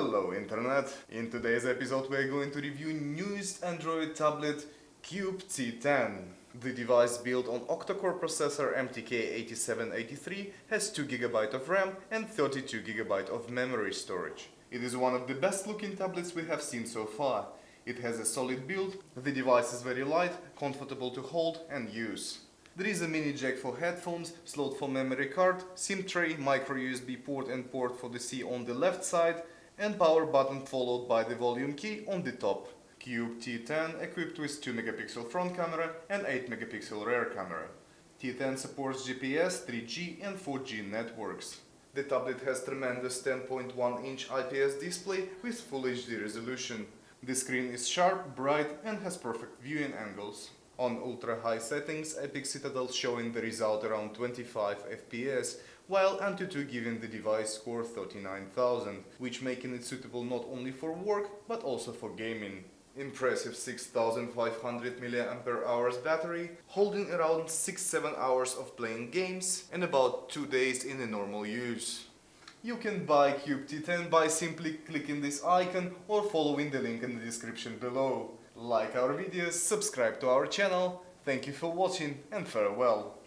Hello Internet! In today's episode we're going to review newest Android tablet Cube T10. The device built on octa-core processor MTK8783 has 2GB of RAM and 32GB of memory storage. It is one of the best looking tablets we have seen so far. It has a solid build, the device is very light, comfortable to hold and use. There is a mini jack for headphones, slot for memory card, SIM tray, micro USB port and port for the C on the left side and power button followed by the volume key on the top. Cube T10 equipped with 2 megapixel front camera and 8 megapixel rear camera. T10 supports GPS, 3G and 4G networks. The tablet has tremendous 10.1 inch IPS display with Full HD resolution. The screen is sharp, bright and has perfect viewing angles. On ultra high settings, Epic Citadel showing the result around 25 FPS, while Antutu giving the device score 39,000, which making it suitable not only for work, but also for gaming. Impressive 6500 mAh battery, holding around 6-7 hours of playing games and about 2 days in a normal use. You can buy Cube T10 by simply clicking this icon or following the link in the description below like our videos, subscribe to our channel, thank you for watching and farewell.